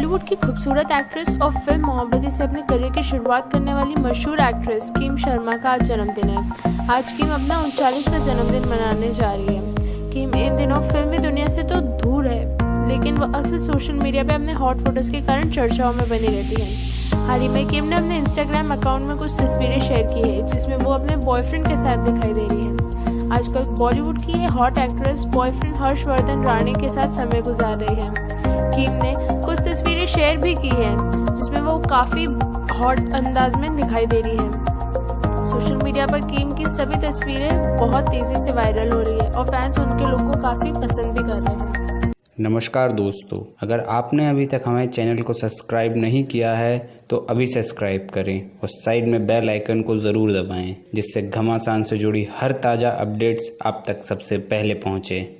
बॉलीवुड की खूबसूरत एक्ट्रेस और फ़िल्म मोहब्बती से अपने करियर की शुरुआत करने वाली मशहूर एक्ट्रेस किम शर्मा का आज जन्मदिन है। आज किम अपना उनचालीसवां जन्मदिन मनाने जा रही है। किम इन दिनों फिल्मी दुनिया से तो दूर है, लेकिन वह अक्सर सोशल मीडिया पे अपने हॉट फ़ोटोज़ के कारण चर्चाओं में बनी रहती है। हाल ही में किम ने अपने इंस्टाग्राम अकाउंट में कुछ तस्वीरें शेयर की है, जिसमें वो अपने बॉयफ्रेंड के साथ दिखाई दे रही है। आजकल बॉलीवुड की ये hot actress boyfriend Harshvardhan Rane के साथ समय गुजार रही है। किम ने तस्वीरें शेयर भी की हैं, जिसमें वो काफ़ी हॉट अंदाज में दिखाई दे रही है। सोशल मीडिया पर किम की सभी तस्वीरें बहुत तेज़ी से वायरल हो रही है और फैंस उनके लुक को काफ़ी पसंद भी कर रहे हैं। नमस्कार दोस्तों, अगर आपने अभी तक हमारे चैनल को सब्सक्राइब नहीं किया है तो अभी सब्सक्राइब करें और साइड में बेल आइकन को ज़रूर दबाएँ, जिससे घमासान से जुड़ी हर ताज़ा अपडेट्स आप तक सबसे पहले पहुँचें।